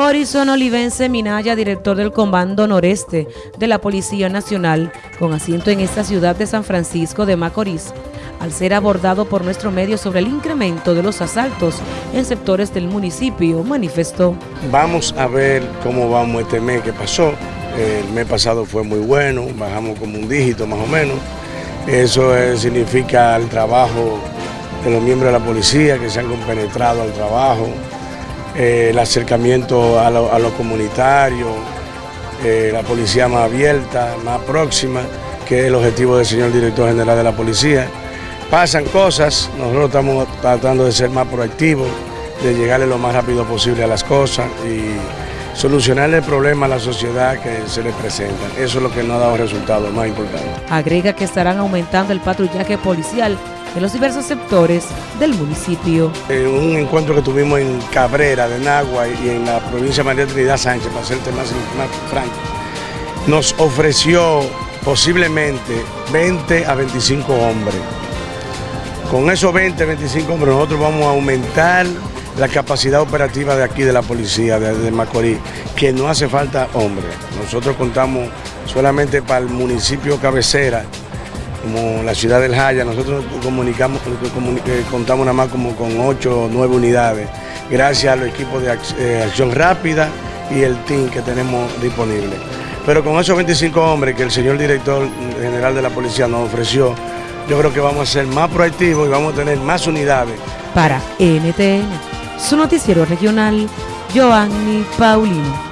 Horizon Olivense Minaya, director del Comando Noreste de la Policía Nacional, con asiento en esta ciudad de San Francisco de Macorís, al ser abordado por nuestro medio sobre el incremento de los asaltos en sectores del municipio, manifestó. Vamos a ver cómo vamos este mes que pasó. El mes pasado fue muy bueno, bajamos como un dígito más o menos. Eso significa el trabajo de los miembros de la policía que se han compenetrado al trabajo, eh, el acercamiento a lo, comunitario, eh, la policía más abierta, más próxima, que es el objetivo del señor director general de la policía. Pasan cosas, nosotros estamos tratando de ser más proactivos, de llegarle lo más rápido posible a las cosas y solucionar el problema a la sociedad que se le presenta. Eso es lo que nos ha dado resultados más importantes. Agrega que estarán aumentando el patrullaje policial en los diversos sectores del municipio. En un encuentro que tuvimos en Cabrera de Nagua y en la provincia de María Trinidad Sánchez, para ser más, más franco, nos ofreció posiblemente 20 a 25 hombres. Con esos 20, 25 hombres nosotros vamos a aumentar la capacidad operativa de aquí de la policía de, de Macorís, que no hace falta hombres. Nosotros contamos solamente para el municipio cabecera como la ciudad del Jaya, nosotros comunicamos, eh, contamos nada más como con 8 o 9 unidades, gracias a los equipos de eh, acción rápida y el team que tenemos disponible. Pero con esos 25 hombres que el señor director general de la policía nos ofreció, yo creo que vamos a ser más proactivos y vamos a tener más unidades. Para NTN, su noticiero regional, Joanny Paulino.